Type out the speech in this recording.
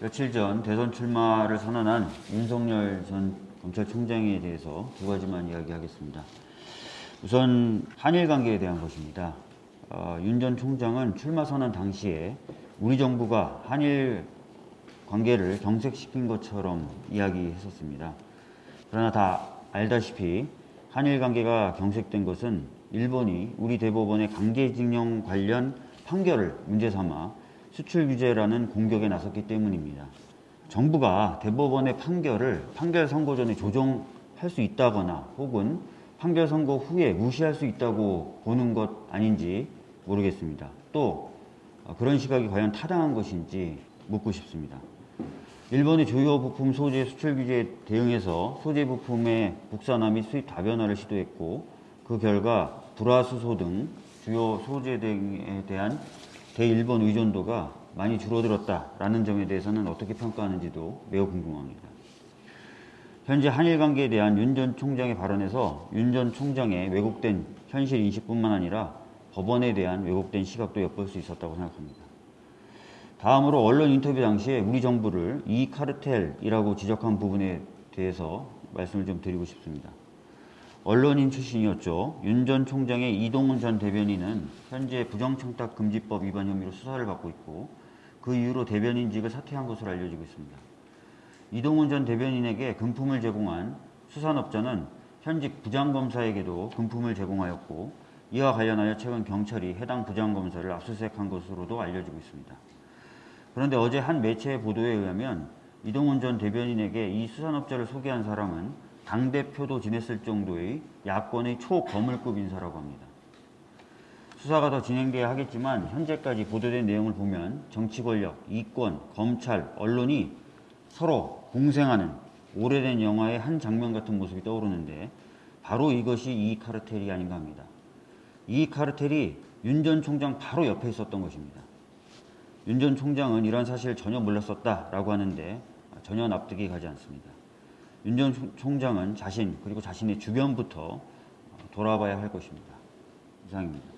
며칠 전 대선 출마를 선언한 윤석열 전 검찰총장에 대해서 두 가지만 이야기하겠습니다. 우선 한일 관계에 대한 것입니다. 어, 윤전 총장은 출마 선언 당시에 우리 정부가 한일 관계를 경색시킨 것처럼 이야기했었습니다. 그러나 다 알다시피 한일 관계가 경색된 것은 일본이 우리 대법원의 강제징용 관련 판결을 문제 삼아 수출 규제라는 공격에 나섰기 때문입니다. 정부가 대법원의 판결을 판결 선고 전에 조정할 수 있다거나 혹은 판결 선고 후에 무시할 수 있다고 보는 것 아닌지 모르겠습니다. 또 그런 시각이 과연 타당한 것인지 묻고 싶습니다. 일본의 주요 부품 소재 수출 규제에 대응해서 소재 부품의 국산화 및 수입 다변화를 시도했고 그 결과 불화수소 등 주요 소재 등에 대한 대일본 의존도가 많이 줄어들었다라는 점에 대해서는 어떻게 평가하는지도 매우 궁금합니다. 현재 한일 관계에 대한 윤 전 총장의 발언에서 윤 전 총장의 왜곡된 현실 인식뿐만 아니라 법원에 대한 왜곡된 시각도 엿볼 수 있었다고 생각합니다. 다음으로 언론 인터뷰 당시에 우리 정부를 이 카르텔이라고 지적한 부분에 대해서 말씀을 좀 드리고 싶습니다. 언론인 출신이었죠. 윤 전 총장의 이동훈 전 대변인은 현재 부정청탁 금지법 위반 혐의로 수사를 받고 있고 그 이후로 대변인직을 사퇴한 것으로 알려지고 있습니다. 이동훈 전 대변인에게 금품을 제공한 수산업자는 현직 부장검사에게도 금품을 제공하였고 이와 관련하여 최근 경찰이 해당 부장검사를 압수수색한 것으로도 알려지고 있습니다. 그런데 어제 한 매체의 보도에 의하면 이동훈 전 대변인에게 이 수산업자를 소개한 사람은 당대표도 지냈을 정도의 야권의 초거물급 인사라고 합니다. 수사가 더 진행돼야 하겠지만 현재까지 보도된 내용을 보면 정치 권력, 이권, 검찰, 언론이 서로 공생하는 오래된 영화의 한 장면 같은 모습이 떠오르는데 바로 이것이 이 카르텔이 아닌가 합니다. 이 카르텔이 윤 전 총장 바로 옆에 있었던 것입니다. 윤 전 총장은 이런 사실을 전혀 몰랐었다라고 하는데 전혀 납득이 가지 않습니다. 윤 전 총장은 자신 그리고 자신의 주변부터 돌아봐야 할 것입니다. 이상입니다.